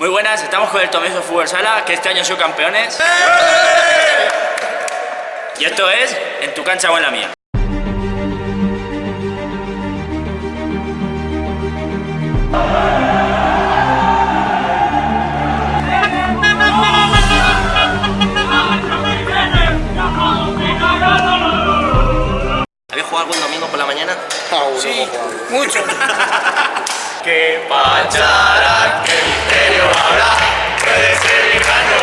Muy buenas, estamos con el Tomeso Fútbol Sala, que este año son campeones. Y esto es En tu cancha o en la mía. ¿Habéis jugado algún domingo por la mañana? Sí, mucho. Que pacharán, que misterio habrá, puede ser lejano.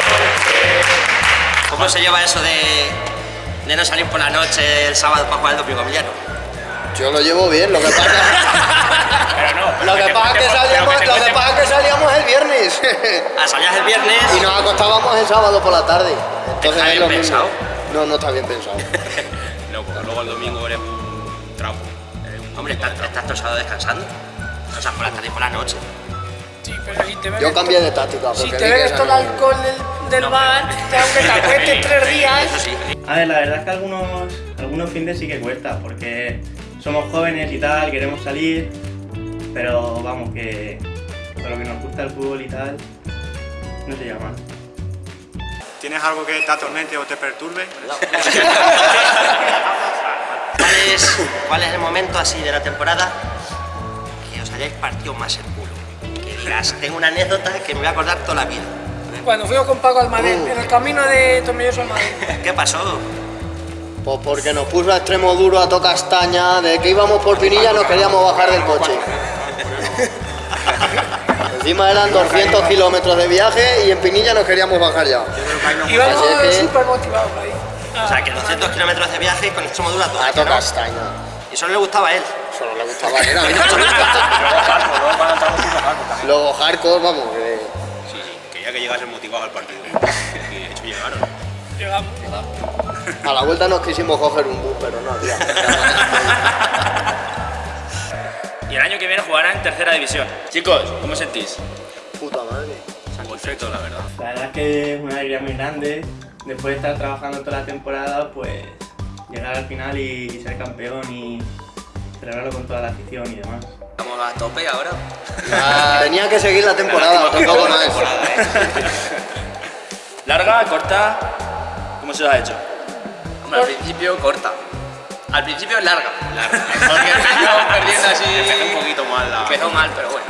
¿Cómo se lleva eso de, de no salir por la noche el sábado para jugar el domingo Emiliano? Yo lo llevo bien, lo que pasa, Pero no. lo que pasa es que salíamos, lo que pasa es que salíamos el viernes Ah, salías el viernes y nos acostábamos el sábado por la tarde. Entonces Está es bien lo mismo. pensado. No, no está bien pensado. No, porque luego el domingo eres un trapo. Eres un Hombre, estás, estás sábado descansando. O sea, por la tarde y por la noche. Sí, pero si te Yo cambié de táctica. si te bebes todo el no- alcohol del, del bar, te aunque te acuestes tres días, Eso sí. A ver, la verdad es que algunos, algunos fines sí que cuesta, porque somos jóvenes y tal, queremos salir, pero vamos, que con lo que nos gusta el fútbol y tal, no se llama. ¿Tienes algo que te atormente o te perturbe? ¿Cuál es, ¿Cuál es el momento así de la temporada hayáis partido más el culo? Que digas, tengo una anécdota que me voy a acordar toda la vida. cuando fuimos con Paco Almadén, en el camino de Tornilloso Almadén, ¿Qué pasó? Pues porque nos puso a extremo duro a toda castaña, de que íbamos por Pinilla nos queríamos bajar del coche. Encima eran 200 kilómetros de viaje y en Pinilla nos queríamos bajar ya. íbamos súper motivados ahí. O sea, que 200 kilómetros de viaje con extremo duro a toda ¿no? castaña. Y solo le gustaba a él. Solo le gustaba él, mí no me gusta. Luego hardcore, vamos, que... Sí, sí, quería que llegasen motivados al partido. Y de hecho llegaron. Llegamos. A la vuelta nos quisimos coger un bus, pero no había. Y el año que viene jugará en tercera división. Chicos, ¿cómo sentís? Puta madre. Perfecto, la verdad. La verdad es que es una alegría muy grande, después de estar trabajando toda la temporada, pues llegar al final y, ser campeón y celebrarlo con toda la afición y demás. Estamos a tope ahora. Tenía que seguir la temporada, tampoco más. ¿Larga, corta? ¿Cómo se os ha hecho? Hombre, al principio corta. Al principio larga. Larga. Porque empezamos perdiendo así. Empecé un poquito mal la... Empezó mal, pero bueno.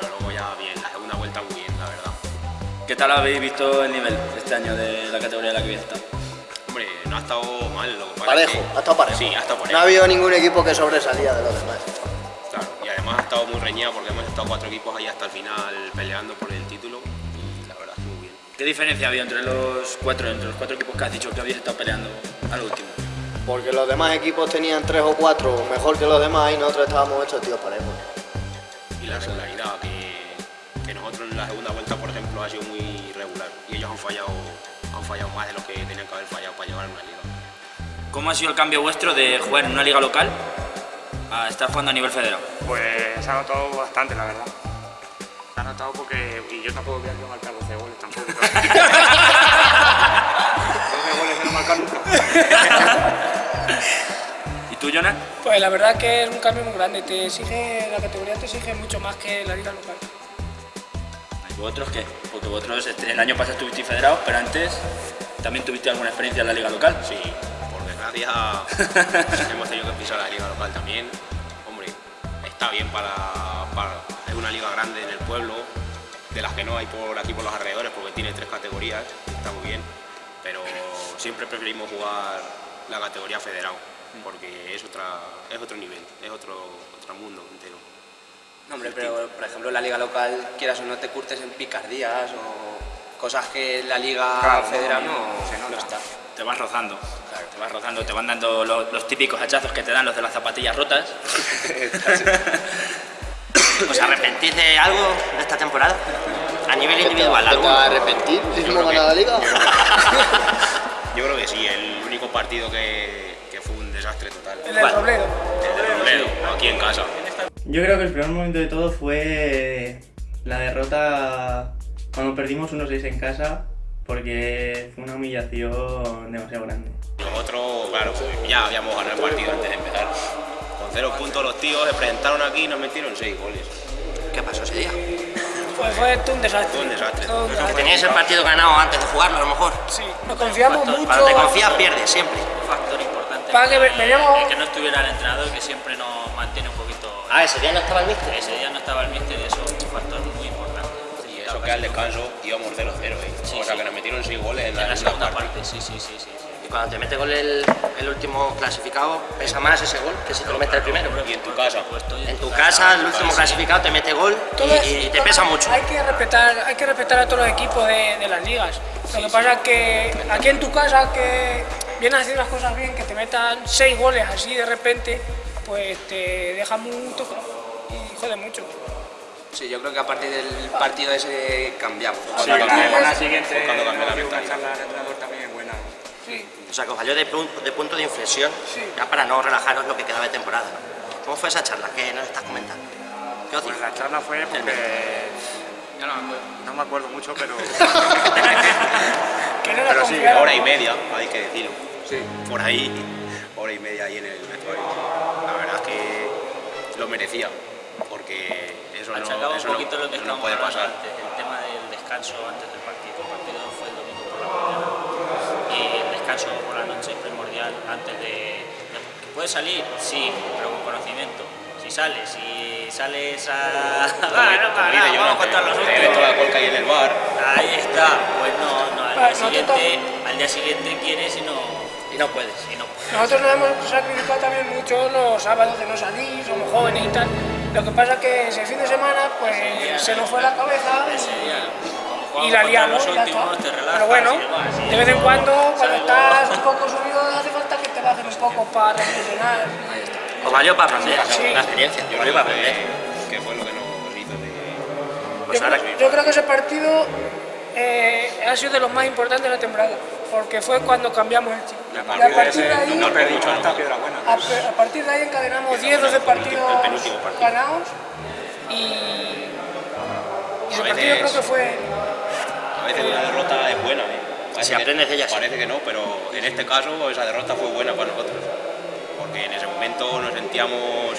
Pero luego ya bien, la segunda vuelta muy bien, la verdad. ¿Qué tal habéis visto el nivel este año de la categoría en la que habéis estado? Hombre, no ha estado mal, lo Parejo, ha estado parejo. Sí, ha estado No ha habido ningún equipo que sobresalía de los demás. Claro, y además ha estado muy reñida porque hemos estado cuatro equipos ahí hasta el final peleando por el título y la verdad es muy bien. ¿Qué diferencia había entre los cuatro, entre los cuatro equipos que has dicho que habéis estado peleando al último? Porque los demás equipos tenían tres o cuatro mejor que los demás y nosotros estábamos hechos tíos parejos. Y la regularidad, que, que nosotros en la segunda vuelta, por ejemplo, ha sido muy regular y ellos han fallado, han fallado más de lo que tenían que haber fallado para llevar una liga. ¿Cómo ha sido el cambio vuestro de jugar en una liga local a estar jugando a nivel federado? Pues se ha notado bastante, la verdad. Se ha notado porque... Y yo tampoco voy a marcar 12 goles tampoco. 12 goles de no marcar nunca. ¿Y tú, Jonah? Pues la verdad que es un cambio muy grande. Te exige, la categoría te exige mucho más que la liga local. ¿Y vosotros qué? Porque vosotros este- el año pasado estuvisteis federados, pero antes también tuviste alguna experiencia en la liga local. Sí, hemos tenido que pisar la liga local también. Hombre, está bien para, para- Es una liga grande en el pueblo, de las que no hay por aquí por los alrededores, porque tiene tres categorías, está muy bien. Pero siempre preferimos jugar la categoría federado, porque es, otra, es otro nivel, es otro, otro mundo entero. No, hombre, pero por ejemplo en la liga local, quieras o no te curtes en picardías o cosas que la liga Claro, federal no, no, se nota. no está. Te vas rozando, te vas rozando, te van dando los, los típicos hachazos que te dan los de las zapatillas rotas. ¿Os arrepentís de algo de esta temporada? A nivel individual, ¿Te algo. vas a arrepentir si Yo hemos creo que- ganado la liga? Yo creo que sí, el único partido que, que fue un desastre total. El del Robledo. El de Robledo, aquí en casa. Yo creo que el peor momento de todo fue la derrota cuando perdimos 1-6 en casa, porque fue una humillación demasiado grande. Nosotros, claro, ya habíamos ganado el partido antes de empezar. Con cero puntos los tíos se presentaron aquí y nos metieron seis goles. ¿Qué pasó ese día? Fue, fue un desastre. Fue un desastre. Todo un desastre. Teníais el partido ganado antes de jugarlo, a lo mejor. Sí, nos confiamos mucho. Cuando te confías, pierdes siempre. Un factor importante. Para que ve- veníamos- que no estuviera el entrenador que siempre nos mantiene un poquito. Ah, ese día no estaba el míster. Ese día no estaba el míster que al descanso íbamos 0-0, ¿eh? Sí, o sea sí. que nos metieron 6 goles en En la, la segunda parte. parte, sí, sí, sí, sí. Y cuando te mete gol el, el último clasificado, pesa más ese gol que si te lo mete el primero. Y en tu casa. En tu casa, el último clasificado te mete gol y, y te pesa mucho. Hay que respetar, hay que respetar a todos los equipos de, de las ligas. Lo que pasa es que aquí en tu casa, que vienes haciendo las cosas bien, que te metan seis goles así de repente, pues te deja muy tocado y jode mucho. Sí, yo creo que a partir del partido ese cambiamos. Sí, Cuando la semana siguiente fue cuando cambió la mentalidad. charla al entrenador también buena. O sea, que os de, pun- de punto de inflexión, ya para no relajaros lo que quedaba de temporada. ¿Cómo fue esa charla? ¿Qué nos estás comentando? ¿Qué os Pues la charla fue porque... No me acuerdo. No me acuerdo mucho, pero... Pero sí, hora y media, hay que decirlo. Sí. Por ahí, hora y media ahí en el vestuario. La verdad es que lo merecía, porque eso no, Achacaba un eso no- poquito lo que no estábamos puede hablando pasar. antes, el tema del descanso antes del partido. El partido fue el domingo por la mañana y el descanso por la noche es primordial antes de... de- que ¿Puedes salir? Sí, pero con conocimiento. Si sales, si sales a... Como Bueno, como dice vamos a contar los últimos. toda la colca ahí en el bar, Ahí está, pues no, no, al Ah, día no te siguiente, al día siguiente quieres y no, Y no puedes. y no puedes. Nosotros nos hemos sacrificado también mucho los sábados de no salir, somos jóvenes y tal. Lo que pasa es que ese fin de semana pues se nos fue la cabeza y la liamos ya está. Pero bueno, de vez en cuando, cuando estás un poco subido, hace falta que te bajen un poco para reflexionar. Os valió para aprender, Sí. la experiencia. yo Os valió para aprender. que fue lo que nos hizo de... Pues Yo, ahora creo- yo creo que ese partido eh, ha sido de los más importantes de la temporada, porque fue cuando cambiamos el chip. Y a partir de partir de ese ahí, no perdimos hasta a, pe- a partir de ahí encadenamos 10, 12 partidos partido. ganados y, y ese A partido creo veces- que fue A veces una derrota es buena, ¿eh? Parece Si aprendes que, de ella, sí. Parece que no, pero en este caso esa derrota fue buena para nosotros. Porque en ese momento nos sentíamos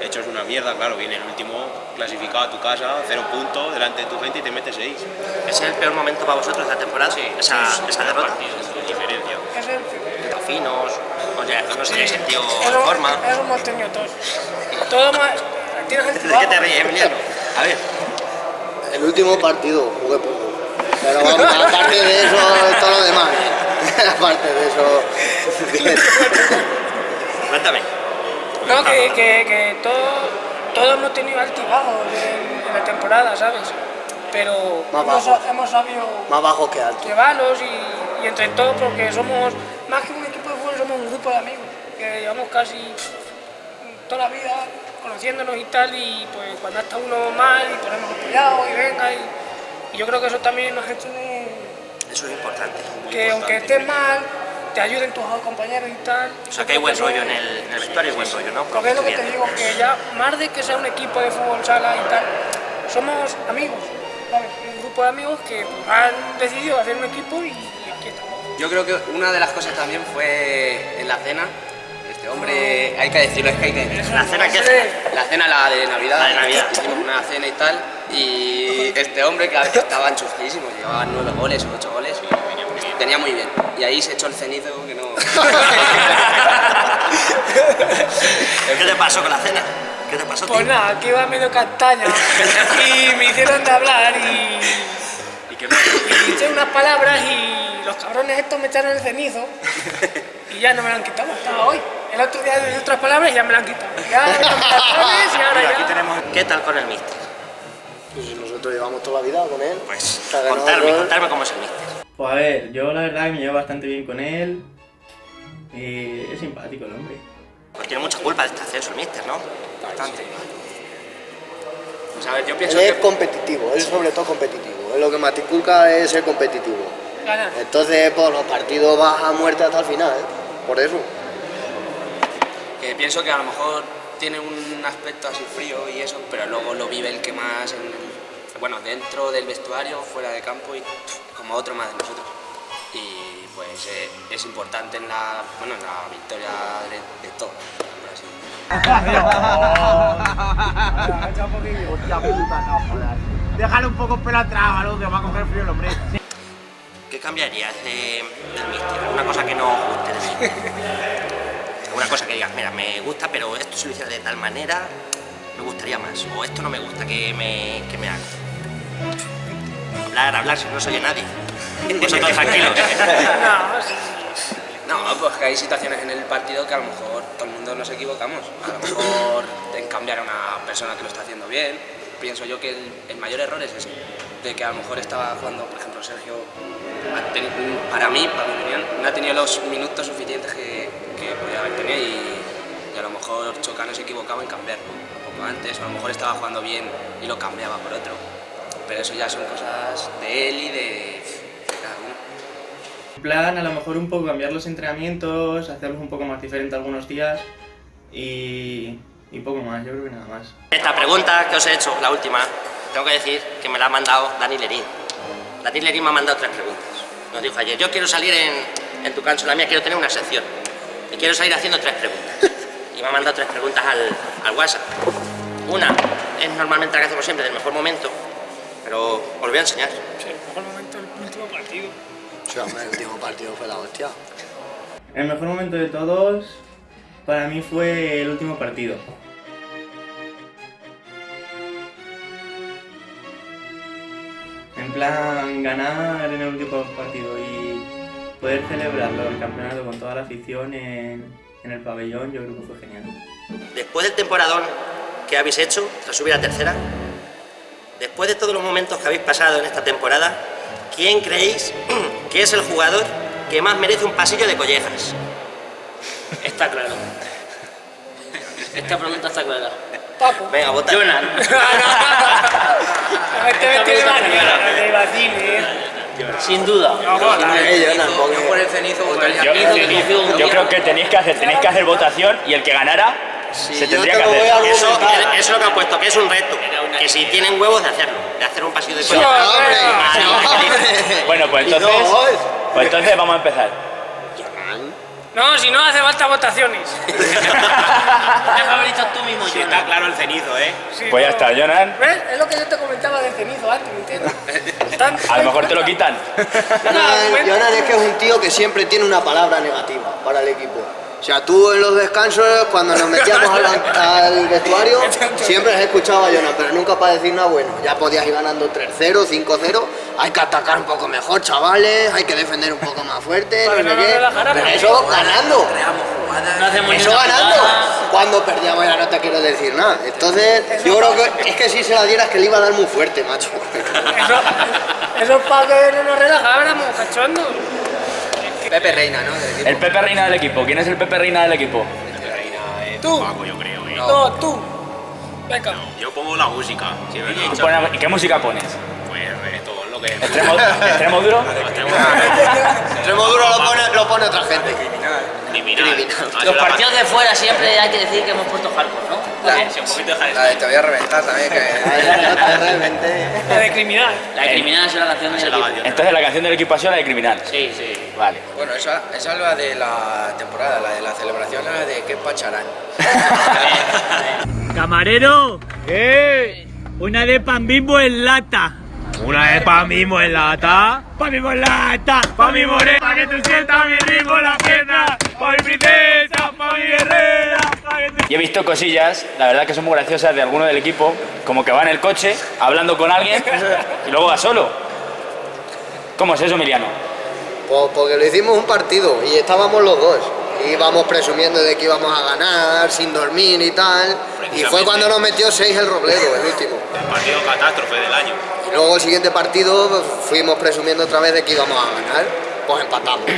hechos una mierda, claro, viene el último clasificado a tu casa, cero puntos, delante de tu gente y te metes seis. ¿Ese es el peor momento para vosotros de la temporada? esa, esa derrota. De diferencia. es el Finos, oye, no se habéis sentido en Eso, forma. eso hemos tenido todos. Todo más. ¿De qué te ríes, Emiliano? A ver, El último partido jugué poco. Pero vamos, aparte de eso, todo lo demás. aparte de eso. cuéntame. No, que, que, que todo, todos hemos tenido altibajos en, en la temporada, ¿sabes? Pero Más hemos, bajos. hemos sabido Más bajo que alto. llevarlos y, y entre todos, porque somos, más que un somos un grupo de amigos, que llevamos casi toda la vida conociéndonos y tal, y pues cuando está uno mal y ponemos apoyados y venga, y, y yo creo que eso también nos ha hecho Eso es importante. que aunque estés mal, te ayuden tus compañeros y tal. O sea, que hay buen rollo en el, en el vestuario, hay buen rollo, ¿no? Porque es lo que te digo, que ya más de que sea un equipo de fútbol sala y tal, somos amigos, ¿sabes? Un grupo de amigos que pues, han decidido hacer un equipo y. Yo creo que una de las cosas también fue en la cena. Este hombre, hay que decirlo, es que hay que decirlo. ¿La cena qué? La cena, la de Navidad, La de Navidad. hicimos una cena y tal, y este hombre que estaba enchufadísimo, llevaba nueve goles o ocho goles, venía muy bien. Y ahí se echó el cenizo que no... ¿Qué te pasó con la cena? ¿Qué te pasó, Pues tío? nada, aquí iba medio castaña y me hicieron de hablar y, ¿Y qué y hice unas palabras y los cabrones estos me echaron el cenizo y ya no me lo han quitado hasta hoy. El otro día dije otras palabras y ya me lo han quitado. Ya me tomo cartones y ahora Aquí ya... tenemos ¿Qué tal con el míster? Pues nosotros llevamos toda la vida con él. Pues contarme, contarme cómo es el míster. Pues a ver, yo la verdad que me llevo bastante bien con él. Y es simpático el hombre. Pues tiene mucha culpa de este ascenso el míster, ¿no? Bastante. Pues a ver, yo Él pienso es que... competitivo, él es sobre todo competitivo. Él lo que inculca es ser competitivo. Ganar. Entonces, pues los partidos vas a muerte hasta el final, ¿eh? Por eso. que pienso que a lo mejor tiene un aspecto así frío y eso, pero luego lo vive el que más, en el- bueno, dentro del vestuario, fuera de campo y como otro más de nosotros. Y pues eh, es importante en la, bueno, en la victoria de, de todo. Déjale un poco pelo atrás, algo que va a coger frío el hombre. ¿Qué cambiarías de, del míster? ¿Alguna cosa que no os guste decir? ¿Alguna cosa que digas, mira, me gusta, pero esto si lo hiciera de tal manera, me gustaría más? O esto no me gusta, que me, que me haga? Hablar, hablar, si no soy nadie. Vosotros tranquilos. No. No, pues que hay situaciones en el partido que a lo mejor todo el mundo nos equivocamos. A lo mejor en cambiar a una persona que lo está haciendo bien. Pienso yo que el, el mayor error es ese, de que a lo mejor estaba jugando, por ejemplo, Sergio, para mí, para mi opinión, no ha tenido los minutos suficientes que, que podía haber tenido y, y a lo mejor Chocano se equivocaba en cambiarlo un poco antes, o a lo mejor estaba jugando bien y lo cambiaba por otro. Pero eso ya son cosas de él y de, de cada uno. En plan, a lo mejor un poco cambiar los entrenamientos, hacerlos un poco más diferentes algunos días y, y poco más, yo creo que nada más. Esta pregunta que os he hecho, la última, tengo que decir que me la ha mandado Dani Lerín. Dani Lerín me ha mandado tres preguntas. Nos dijo ayer, yo quiero salir en, en tu cancho, la mía quiero tener una sección. Y quiero salir haciendo tres preguntas. Y me ha mandado tres preguntas al, al WhatsApp. Una es normalmente la que hacemos siempre, del mejor momento, pero os lo voy a enseñar. Sí, el mejor momento del último partido. Sí, hombre, el último partido fue la hostia. El mejor momento de todos para mí fue el último partido. Plan, ganar en el último partido y poder celebrarlo, el campeonato con toda la afición en, en el pabellón, yo creo que fue genial. Después del temporadón que habéis hecho, tras subir a tercera, después de todos los momentos que habéis pasado en esta temporada, ¿quién creéis que es el jugador que más merece un pasillo de collejas? Está claro. Esta pregunta está clara. Papo. Venga, vota. Jonan. Este vestido de mañana, de Basile. Sin duda. Eh, Jonas, porque- Yo por el cenizo votaría. Yo, Cenizo, que confío en yo Dios. creo que tenéis que hacer, tenéis que hacer votación y el que ganara Si se tendría te que hacer. Eso, eso es lo que han puesto, que es un reto. Que si tienen huevos de hacerlo, de hacer un pasillo de Sí. ¡No, hombre! ¡No, hombre! Bueno, pues no, entonces, pues entonces vamos a empezar. No, si no hace falta votaciones. ¿Qué favorito tú mismo, Jonan? está claro el cenizo, ¿eh? Sí, Pues ya no. está, Jonan. ¿Ves? Es lo que yo te comentaba del cenizo antes, ¿me entiendes? A lo mejor te lo quitan. Jonan, Jonan es que es un tío que siempre tiene una palabra negativa para el equipo. O sea, tú en los descansos, cuando nos metíamos al, vestuario, siempre has escuchado a Jonan, pero nunca para decir nada bueno. Ya podías ir ganando 3-0, 5-0. Hay que atacar un poco mejor, chavales. Hay que defender un poco más fuerte. Para No no qué. Pero eso ganando. Eso ganando. Cuando perdíamos ya no te quiero decir nada. Entonces, yo creo que es que si se la dieras que le iba a dar muy fuerte, macho. Eso, eso es para que no nos relajáramos, cachondos. Pepe Reina, ¿no? Del equipo. El Pepe Reina del equipo. ¿Quién es el Pepe Reina del equipo? Reina es Tú. Paco, yo creo, ¿eh? No, tú. Venga. Yo pongo la música. ¿Y pone- ¿Y qué música pones? Pues reggaetón, lo que... ¿Extremo, extremo duro? Extremo duro lo pone, lo pone otra gente. Criminal. Criminal. Ah, Los partidos de fuera siempre hay que decir que hemos puesto hardcore, ¿no? La, Sí, un poquito de la hardcore. de te voy a reventar también, que... La de criminal. La de criminal es la canción del es equipo. canción. Entonces la canción del equipo ha sido la de Criminal. Sí, sí. Vale. Bueno, esa, esa es la de la temporada, la de la celebración, la de que pacharán. Camarero, ¿qué? Una de pan bimbo en lata. Una de pan bimbo en lata. Pan bimbo en lata. Pa' mi morena, pa' que tú sientas mi ritmo en la pierna. Mi princesa, mi guerrera. Y he visto cosillas, la verdad que son muy graciosas de alguno del equipo, como que va en el coche hablando con alguien y luego va solo. ¿Cómo es eso, Emiliano? Pues porque lo hicimos un partido y estábamos los dos. Íbamos presumiendo de que íbamos a ganar, sin dormir y tal. Y fue cuando nos metió 6 el Robledo, el último. El partido catástrofe del año. Y luego el siguiente partido pues, fuimos presumiendo otra vez de que íbamos a ganar. Pues empatamos.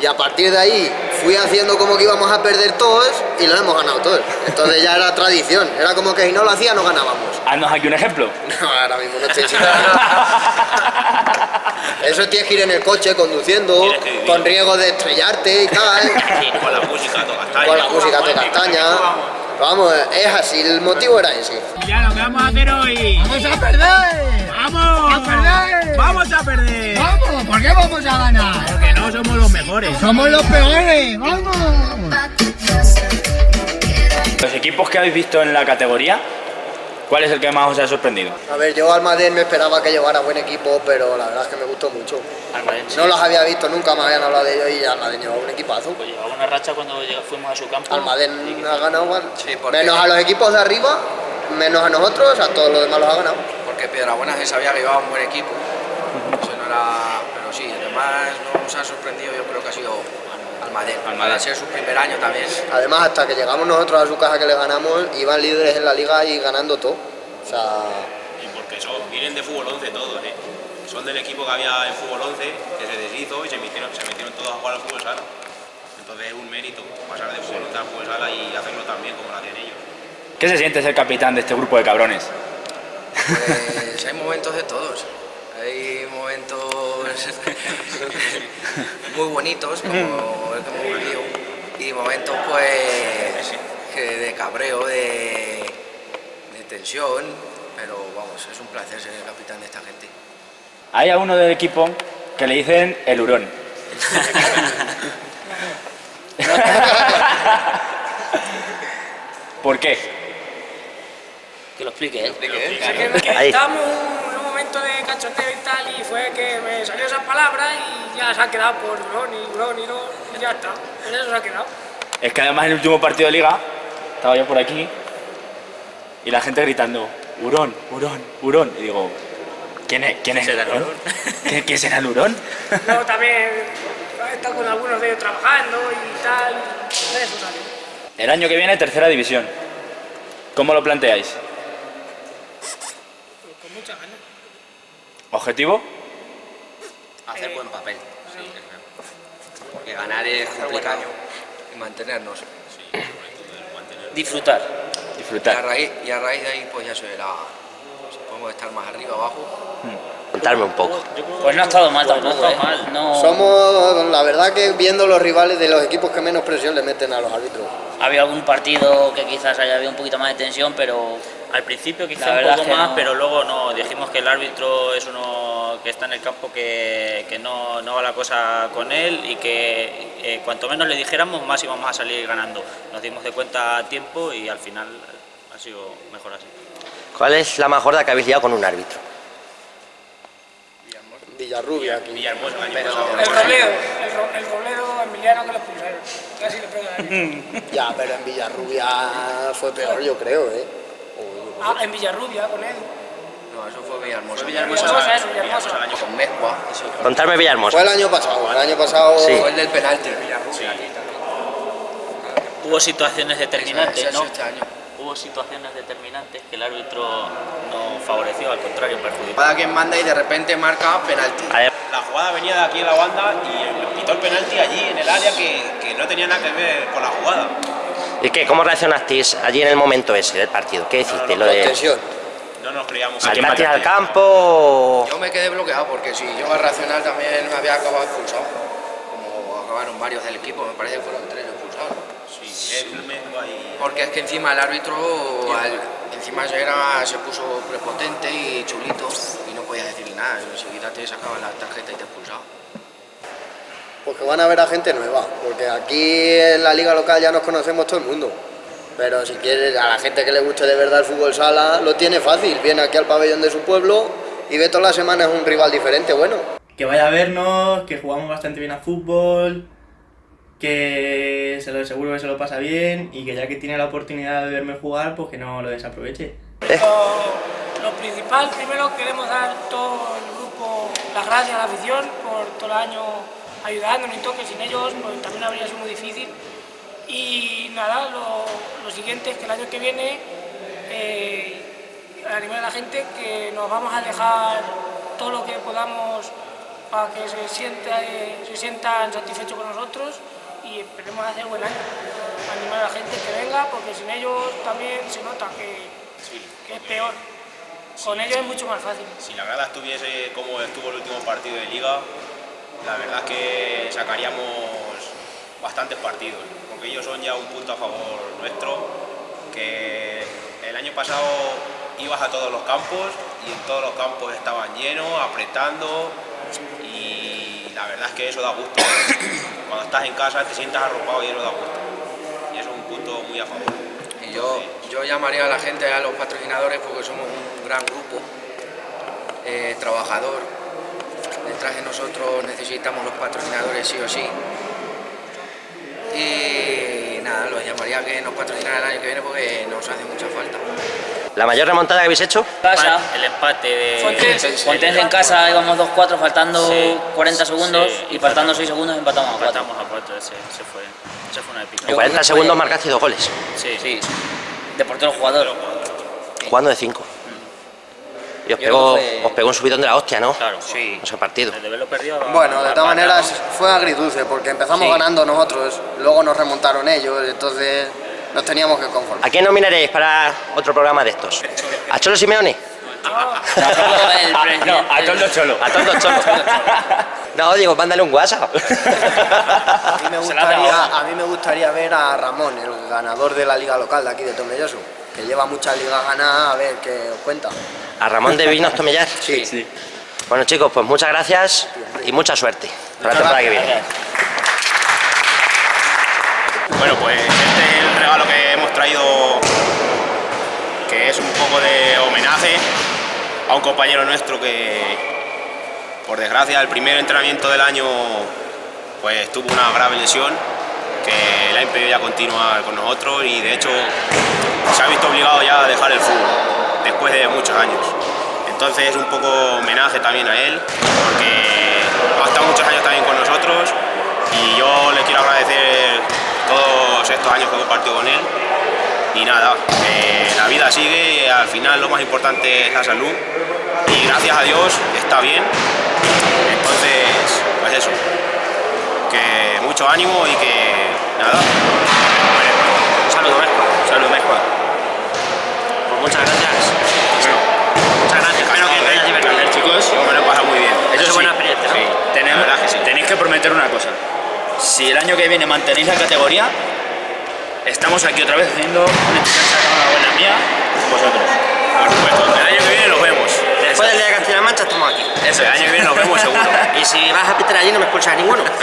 Y a partir de ahí fui haciendo como que íbamos a perder todos y lo hemos ganado todos. Entonces ya era tradición. Era como que si no lo hacía no ganábamos. Haznos aquí un ejemplo. No, ahora mismo no estoy chingando. Eso tienes que ir en el coche conduciendo, con riesgo de estrellarte y tal. Con la música a toda castaña. con la música de castaña. Vamos, es así, el motivo era ese. Ya lo que vamos a hacer hoy. ¡Vamos a perder! ¡Vamos! ¡A perder! ¡Vamos a perder! ¡Vamos! ¿Por qué vamos a ganar? No somos los mejores. ¡Somos los peores! ¡Vamos! Los equipos que habéis visto en la categoría, ¿Cuál es el que más os ha sorprendido? A ver, yo Almadén me esperaba que llevara buen equipo, pero la verdad es que me gustó mucho. Almadén, sí. No los había visto, nunca me habían hablado de ellos y Almadén llevaba un equipazo. Pues llevaba una racha cuando fuimos a su campo. Almadén ha ganado, bueno, Sí, porque- menos a los equipos de arriba, menos a nosotros, a todos los demás los ha ganado. Porque Piedrabuena se sabía que llevaba un buen equipo. Eso no era... Sí, además nos ha sorprendido yo creo que ha sido Almadén. Almadén. Al ser su primer año también. Además, hasta que llegamos nosotros a su casa que le ganamos, iban líderes en la liga y ganando todo. O sea, Y porque son, vienen de fútbol 11 todos, ¿eh? Son del equipo que había en fútbol 11, que se deshizo y se metieron, se metieron todos a jugar al fútbol sala. Entonces es un mérito pasar de fútbol 11 al fútbol sala y hacerlo también como lo hacen ellos. ¿Qué se siente ser capitán de este grupo de cabrones? Pues hay momentos de todos. Hay momentos muy bonitos, como el que hemos vivido, y momentos pues que de cabreo, de, de tensión, pero vamos, es un placer ser el capitán de esta gente. Hay a uno del equipo que le dicen el hurón. ¿Por qué? Que lo explique él. Es que, que Ahí. estábamos fue que me salió esa palabra y ya se ha quedado por hurón y hurón y ya está. Pues eso se ha quedado. Es que además en el último partido de liga estaba yo por aquí y la gente gritando hurón, hurón, hurón. Y digo, ¿quién es, quién es el hurón? ¿Quién, quién será el hurón? Luego también he estado con algunos de ellos trabajando y tal, eso. El año que viene tercera división. ¿Cómo lo planteáis? Pues con muchas ganas. ¿Objetivo? Hacer buen papel. Porque ganar es complicado y mantenernos. Disfrutar. Y a, Disfrutar. raíz, y a raíz de ahí pues ya se verá si podemos estar más arriba abajo. Contarme un poco. Pues no ha estado mal no tampoco, está ¿eh? mal. No, somos, la verdad que viendo los rivales de los equipos que menos presión le meten a los árbitros. Ha habido algún partido que quizás haya habido un poquito más de tensión, pero Al principio quizá La un poco más, no. pero luego no. Dijimos que el árbitro es que está en el campo que, que no, no va la cosa con él y que eh, cuanto menos le dijéramos, más íbamos a salir ganando. Nos dimos de cuenta a tiempo y al final ha sido mejor así. ¿Cuál es la majorda que habéis liado con un árbitro? Villarrubia año Pero-. El Robledo, el, Ro- el Robledo Emiliano que lo expulsaron. Casi le. Ya, pero en Villarrubia fue peor, yo creo, ¿eh? Ah, en Villarrubia con él. No, eso fue Villahermosa. Villahermosa, eso, Villahermosa. Con Mezcua. Contarme Villahermosa. Fue el año pasado, el año pasado... Sí. Fue el del penalti. Hubo situaciones determinantes, ¿no? este año. Hubo situaciones determinantes que el árbitro no favoreció, al contrario, perjudicó. Cada quien manda y de repente marca penalti. La jugada venía de aquí en la banda y pitó el penalti allí en el área que, que no tenía nada que ver con la jugada. ¿Y qué? ¿Cómo reaccionasteis allí en el momento ese del partido? ¿Qué hiciste? Lo Con de tensión. No nos creíamos saltaste al campo o- Yo me quedé bloqueado porque si yo a reaccionar también me había acabado expulsado. Como acabaron varios del equipo, me parece que fueron tres expulsados. Sí, y... Porque es que encima el árbitro al- encima se, era, se puso prepotente y chulito y no podía decirle nada. Enseguida te sacaban la tarjeta y te expulsaba. Porque van a ver a gente nueva, porque aquí en la liga local ya nos conocemos todo el mundo. Pero si quieres, a la gente que le guste de verdad el fútbol sala, lo tiene fácil. Viene aquí al pabellón de su pueblo y ve todas las semanas un rival diferente, bueno. Que vaya a vernos, que jugamos bastante bien a fútbol, que se lo, seguro que se lo pasa bien y que ya que tiene la oportunidad de verme jugar, pues que no lo desaproveche. Lo, lo principal, primero queremos dar todo el grupo las gracias a la afición por todo el año ayudándonos y todo, que sin ellos pues, también habría sido muy difícil. Y nada, lo, lo siguiente es que el año que viene eh, animar a la gente que nos vamos a dejar todo lo que podamos para que se, sienta, eh, se sientan satisfechos con nosotros y esperemos hacer buen año. Animar a la gente que venga porque sin ellos también se nota que, que es peor. Con ellos es mucho más fácil. Si la grada estuviese como estuvo el último partido de liga, la verdad es que sacaríamos bastantes partidos, ellos son ya un punto a favor nuestro, que el año pasado ibas a todos los campos y en todos los campos estaban llenos, apretando y la verdad es que eso da gusto. Cuando estás en casa te sientas arropado y eso da gusto. Y eso es un punto muy a favor. Y yo, yo llamaría a la gente, a los patrocinadores, porque somos un gran grupo eh, trabajador. Detrás de nosotros necesitamos los patrocinadores sí o sí. Y nada, los llamaría a que nos patrocinaran el año que viene porque nos hace mucha falta. ¿La mayor remontada que habéis hecho? Casa. El empate de Fuentes. Fuentes en casa íbamos 2-4 faltando 40 segundos y faltando 6 segundos empatamos a 4. Empatamos a 4, ese, ese fue, ese fue una épica. En 40 segundos marcaste dos goles, Sí, Sí, de portero jugador. jugando de 5. Y os pegó, fue- os pegó un subidón de la hostia, ¿no? Claro, Sí. Ese partido. Desde verlo perdido. Bueno, de todas maneras fue agridulce porque empezamos Sí. ganando nosotros, luego nos remontaron ellos, entonces nos teníamos que conformar. ¿A quién nominaréis para otro programa de estos? ¿A Cholo Simeone? No, a todos los cholos. A todos los cholos. No, digo, mándale un WhatsApp. A mí, me gustaría, a mí me gustaría ver a Ramón, el ganador de la liga local de aquí de Tomelloso, que lleva muchas ligas ganadas, a ver qué os cuenta. A Ramón de Vinos Tomellar. Sí. Sí. Bueno chicos, pues muchas gracias y mucha suerte para la temporada que viene. Bueno, pues este es el regalo que hemos traído, que es un poco de homenaje a un compañero nuestro que, por desgracia, el primer entrenamiento del año, pues tuvo una grave lesión que le ha impedido ya continuar con nosotros y de hecho se ha visto obligado ya a dejar el fútbol después de muchos años. Entonces es un poco homenaje también a él, porque ha estado muchos años también con nosotros y yo le quiero agradecer todos estos años que he compartido con él. Y nada, eh, la vida sigue y al final lo más importante es la salud. Y gracias a Dios está bien. Entonces, pues eso. Que mucho ánimo y que nada. Un saludo, Mesco. Salud, Mezcua. Pues muchas gracias. Muchas gracias. Espero que te hayas divertido. Chicos, Yo me lo he pasado muy bien. Eso es sí. buena experiencia, ¿no? Sí, tenemos, la verdad que sí. tenéis que prometer una cosa. Si el año que viene mantenéis la categoría, estamos aquí otra vez haciendo una una buena mía, vosotros. Por supuesto. El año que viene nos vemos. Después del día de Castilla-La Mancha estamos aquí. Eso, el año que viene nos vemos seguro. Y si vas a pitar allí no me expulsas a ninguno.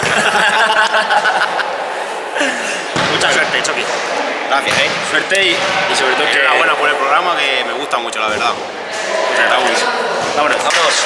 Mucha suerte, Chucky. Gracias, eh. Suerte y, y sobre todo que... Enhorabuena por el programa que me gusta mucho, la verdad. Muy bien. Vámonos. Vámonos.